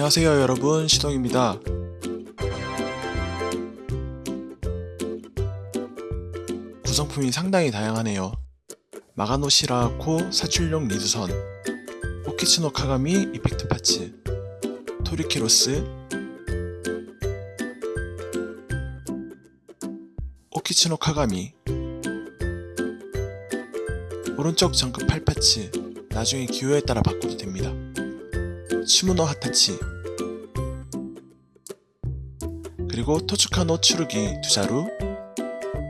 안녕하세요 여러분 시동입니다. 구성품이 상당히 다양하네요. 마가노 시라 코 사출용 리드선 오키츠노 카가미 이펙트 파츠 토리케로스 오키츠노 카가미 오른쪽 전급 8파츠 나중에 기호에 따라 바꿔도 됩니다. 시무노 하타치 그리고 토츠카노 츠루기 두 자루.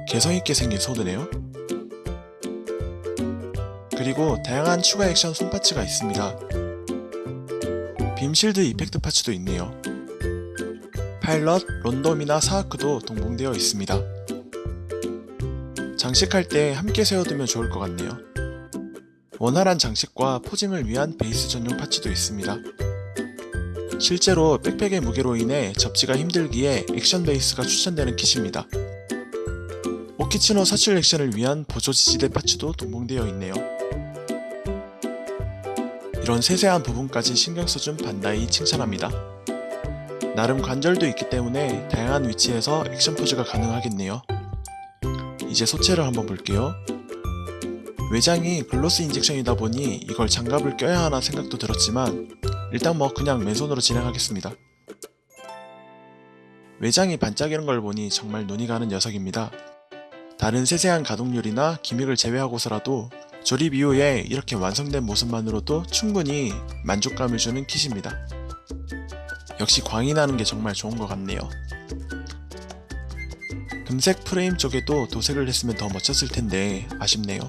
개성있게 생긴 sword네요. 그리고 다양한 추가 액션 손parts가 있습니다. beam shield effect parts도 있네요. 파일럿, 론도 미나 사하크도 동봉되어 있습니다. 장식할 때 함께 세워두면 좋을 것 같네요. 원활한 장식과 posing을 위한 베이스 전용 parts도 있습니다. 실제로 백팩의 무게로 인해 접지가 힘들기에 액션 베이스가 추천되는 kit입니다. 오키츠노 사출 액션을 위한 보조 지지대 parts도 동봉되어 있네요. 이런 세세한 부분까지 신경 써준 반다이 칭찬합니다. 나름 관절도 있기 때문에 다양한 위치에서 액션 포즈가 가능하겠네요. 이제 소체를 한번 볼게요. 외장이 글로스 인젝션이다 보니 이걸 장갑을 껴야 하나 생각도 들었지만 일단 뭐 그냥 맨손으로 진행하겠습니다. 외장이 반짝이는 걸 보니 정말 눈이 가는 녀석입니다. 다른 세세한 가동률이나 기믹을 제외하고서라도 조립 이후에 이렇게 완성된 모습만으로도 충분히 만족감을 주는 킷입니다. 역시 광이 나는 게 정말 좋은 것 같네요. 금색 프레임 쪽에도 도색을 했으면 더 멋졌을 텐데 아쉽네요.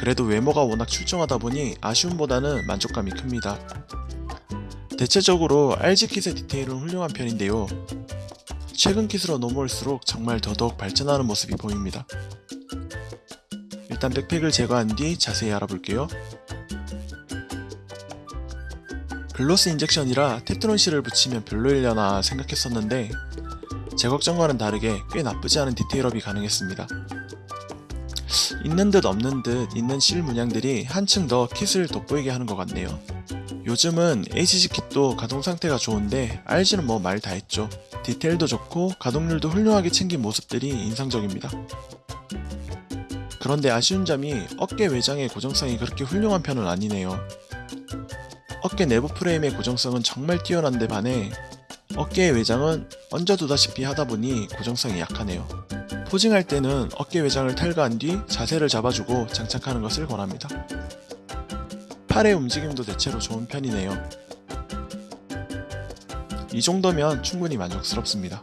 그래도 외모가 워낙 출중하다 보니 아쉬움보다는 만족감이 큽니다. 대체적으로 RG kit의 디테일은 훌륭한 편인데요. 최근 kit으로 넘어올수록 정말 더더욱 발전하는 모습이 보입니다. 일단 백팩을 제거한 뒤 자세히 알아볼게요. gloss injection이라 tetron seal을 붙이면 별로일려나 생각했었는데 제 걱정과는 다르게 꽤 나쁘지 않은 디테일업이 가능했습니다. 있는 듯 없는 듯 있는 실 문양들이 한층 더 킷을 돋보이게 하는 것 같네요. 요즘은 HG 킷도 가동 상태가 좋은데 RG는 뭐 말 다 했죠. 디테일도 좋고 가동률도 훌륭하게 챙긴 모습들이 인상적입니다. 그런데 아쉬운 점이 어깨 외장의 고정성이 그렇게 훌륭한 편은 아니네요. 어깨 내부 프레임의 고정성은 정말 뛰어난데 반해 어깨의 외장은 얹어두다시피 하다보니 고정성이 약하네요. 포징할 때는 어깨 외장을 탈거한 뒤 자세를 잡아주고 장착하는 것을 권합니다. 팔의 움직임도 대체로 좋은 편이네요. 이 정도면 충분히 만족스럽습니다.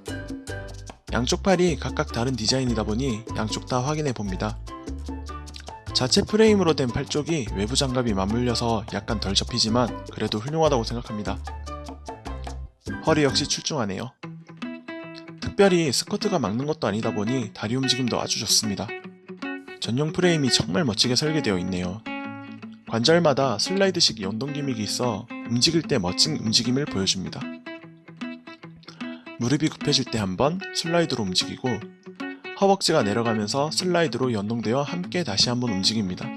양쪽 팔이 각각 다른 디자인이다 보니 양쪽 다 확인해 봅니다. 자체 프레임으로 된 팔 쪽이 외부 장갑이 맞물려서 약간 덜 접히지만 그래도 훌륭하다고 생각합니다. 허리 역시 출중하네요. 특별히 스커트가 막는 것도 아니다 보니 다리 움직임도 아주 좋습니다. 전용 프레임이 정말 멋지게 설계되어 있네요. 관절마다 슬라이드식 연동 기믹이 있어 움직일 때 멋진 움직임을 보여줍니다. 무릎이 굽혀질 때 한번 슬라이드로 움직이고 허벅지가 내려가면서 슬라이드로 연동되어 함께 다시 한번 움직입니다.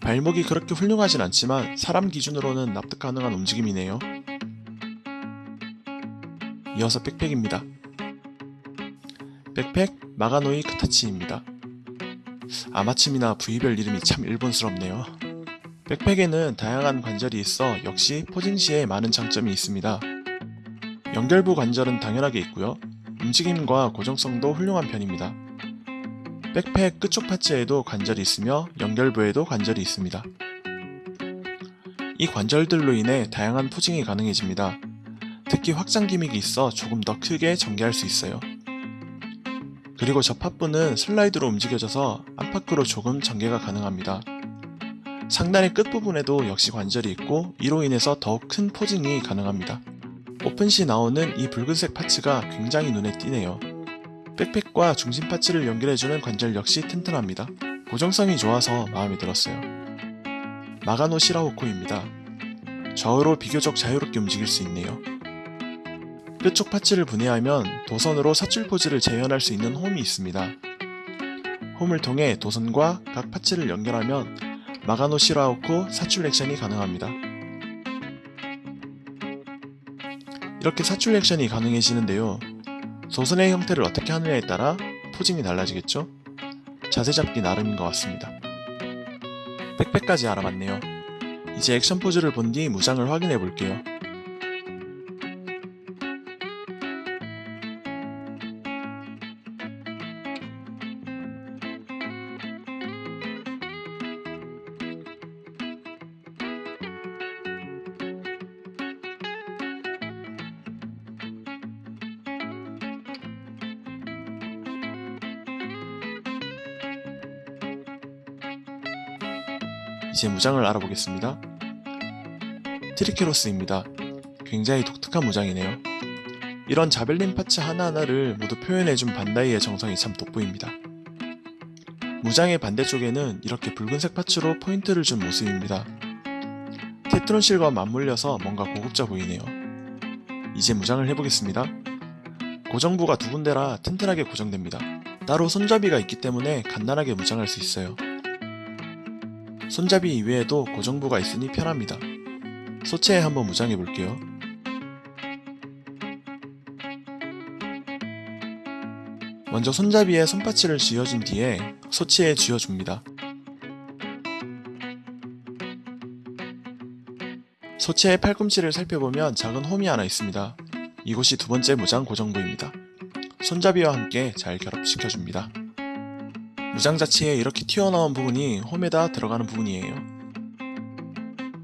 발목이 그렇게 훌륭하진 않지만 사람 기준으로는 납득 가능한 움직임이네요. 이어서 백팩입니다. 백팩 마가노이 크타치입니다. 아마침이나 부위별 이름이 참 일본스럽네요. 백팩에는 다양한 관절이 있어 역시 포징 시에 많은 장점이 있습니다. 연결부 관절은 당연하게 있고요. 움직임과 고정성도 훌륭한 편입니다. 백팩 끝쪽 parts에도 관절이 있으며 연결부에도 관절이 있습니다. 이 관절들로 인해 다양한 posing이 가능해집니다. 특히 확장 gimmick이 있어 조금 더 크게 전개할 수 있어요. 그리고 접합부는 슬라이드로 움직여져서 안팎으로 조금 전개가 가능합니다. 상단의 끝부분에도 역시 관절이 있고 이로 인해서 더욱 큰 posing이 가능합니다. 오픈 시 나오는 이 붉은색 parts가 굉장히 눈에 띄네요. 백팩과 중심 parts를 연결해주는 관절 역시 튼튼합니다. 고정성이 좋아서 마음에 들었어요. 마가노 시라호코입니다. 좌우로 비교적 자유롭게 움직일 수 있네요. 끝쪽 parts를 분해하면 도선으로 사출 포즈를 재현할 수 있는 홈이 있습니다. 홈을 통해 도선과 각 parts를 연결하면 마가노 시라호코 사출 액션이 가능합니다. 이렇게 사출 액션이 가능해지는데요. 소선의 형태를 어떻게 하느냐에 따라 포징이 달라지겠죠? 자세 잡기 나름인 것 같습니다. 백팩까지 알아봤네요. 이제 액션 포즈를 본 뒤 무장을 확인해 볼게요. 이제 무장을 알아보겠습니다. 트리케로스입니다. 굉장히 독특한 무장이네요. 이런 javelin parts 하나하나를 모두 표현해준 반다이의 정성이 참 돋보입니다. 무장의 반대쪽에는 이렇게 붉은색 parts로 포인트를 준 모습입니다. tetron seal과 맞물려서 뭔가 고급져 보이네요. 이제 무장을 해보겠습니다. 고정부가 두 군데라 튼튼하게 고정됩니다. 따로 손잡이가 있기 때문에 간단하게 무장할 수 있어요. 손잡이 이외에도 고정부가 있으니 편합니다. 소체에 한번 무장해 볼게요. 먼저 손잡이에 손파츠를 쥐어준 뒤에 소치에 쥐어줍니다. 소체의 팔꿈치를 살펴보면 작은 홈이 하나 있습니다. 이곳이 두 번째 무장 고정부입니다. 손잡이와 함께 잘 결합시켜줍니다. 무장 자체에 이렇게 튀어나온 부분이 홈에다 들어가는 부분이에요.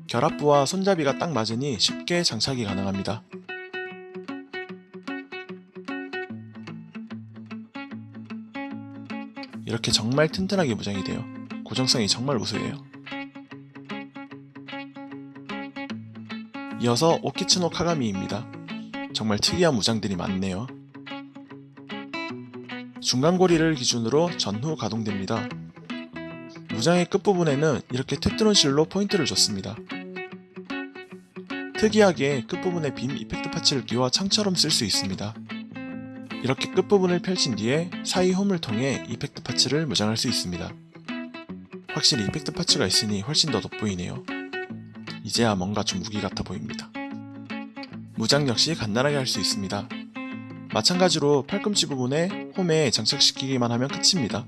결합부와 손잡이가 딱 맞으니 쉽게 장착이 가능합니다. 이렇게 정말 튼튼하게 무장이 돼요. 고정성이 정말 우수해요. 이어서 오키츠노 카가미입니다. 정말 특이한 무장들이 많네요. 중간고리를 기준으로 전후 가동됩니다. 무장의 끝부분에는 이렇게 tetron seal로 포인트를 줬습니다. 특이하게 끝부분에 beam effect parts를 끼워 창처럼 쓸 수 있습니다. 이렇게 끝부분을 펼친 뒤에 사이 홈을 통해 effect parts를 무장할 수 있습니다. 확실히 이펙트 파츠가 있으니 훨씬 더 돋보이네요. 이제야 뭔가 좀 무기 같아 보입니다. 무장 역시 간단하게 할 수 있습니다. 마찬가지로 팔꿈치 부분에 홈에 장착시키기만 하면 끝입니다.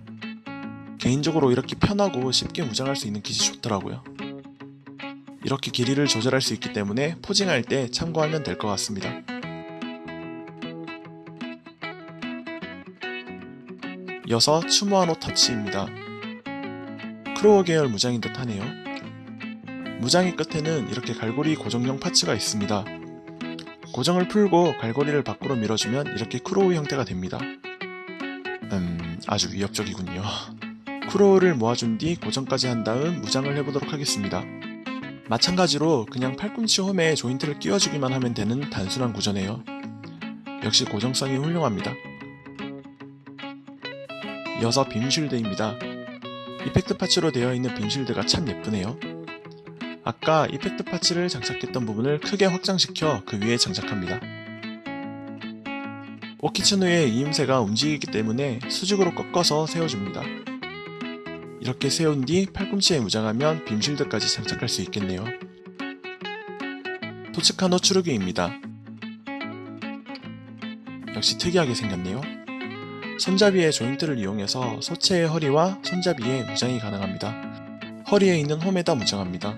개인적으로 이렇게 편하고 쉽게 무장할 수 있는 깃이 좋더라고요. 이렇게 길이를 조절할 수 있기 때문에 포징할 때 참고하면 될 것 같습니다. 이어서 츠무하노 타치입니다. claw 계열 무장인 듯 하네요. 무장의 끝에는 이렇게 갈고리 고정용 parts가 있습니다. 고정을 풀고 갈고리를 밖으로 밀어주면 이렇게 claw 형태가 됩니다. 음, 아주 위협적이군요. claw를 모아준 뒤 고정까지 한 다음 무장을 해보도록 하겠습니다. 마찬가지로 그냥 팔꿈치 홈에 조인트를 끼워주기만 하면 되는 단순한 구조네요. 역시 고정성이 훌륭합니다. 이어서 빔쉴드입니다. 이펙트 파츠로 되어 있는 빔쉴드가 참 예쁘네요. 아까 이펙트 파츠를 장착했던 부분을 크게 확장시켜 그 위에 장착합니다. 오키츠노의 이음새가 움직이기 때문에 수직으로 꺾어서 세워줍니다. 이렇게 세운 뒤 팔꿈치에 무장하면 빔실드까지 장착할 수 있겠네요. 토츠카노 추르기입니다. 역시 특이하게 생겼네요. 손잡이의 조인트를 이용해서 소체의 허리와 손잡이에 무장이 가능합니다. 허리에 있는 홈에다 무장합니다.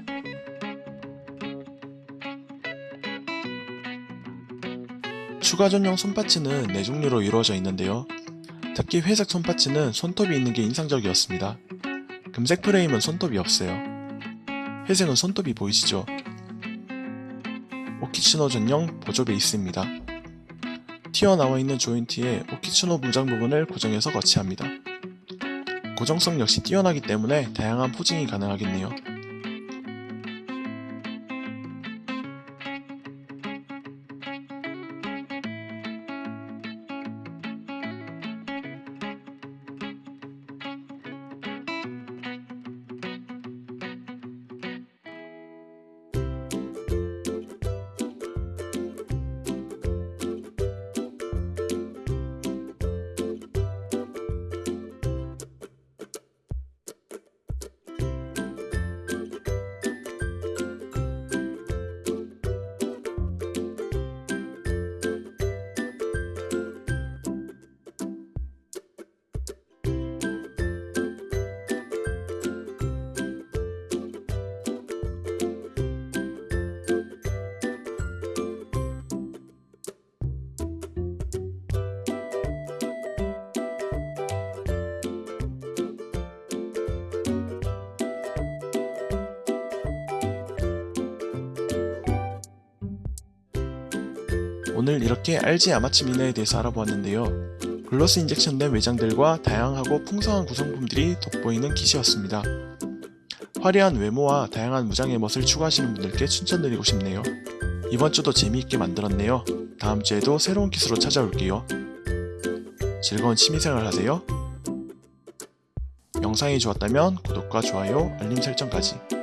추가 전용 손파츠는 4종류로 이루어져 있는데요. 특히 회색 손파츠는 손톱이 있는 게 인상적이었습니다. 금색 프레임은 손톱이 없어요. 회색은 손톱이 보이시죠? 오키츠노 전용 보조 베이스입니다. 튀어나와 있는 조인트에 오키츠노 무장 부분을 고정해서 거치합니다. 고정성 역시 뛰어나기 때문에 다양한 포징이 가능하겠네요. 오늘 이렇게 RG 아마치 미나에 대해서 알아보았는데요. 글로스 인젝션된 외장들과 다양하고 풍성한 구성품들이 돋보이는 kit이었습니다. 화려한 외모와 다양한 무장의 멋을 추구하시는 분들께 추천드리고 싶네요. 이번 주도 재미있게 만들었네요. 다음 주에도 새로운 킷으로 찾아올게요. 즐거운 취미생활 하세요. 영상이 좋았다면 구독과 좋아요, 알림 설정까지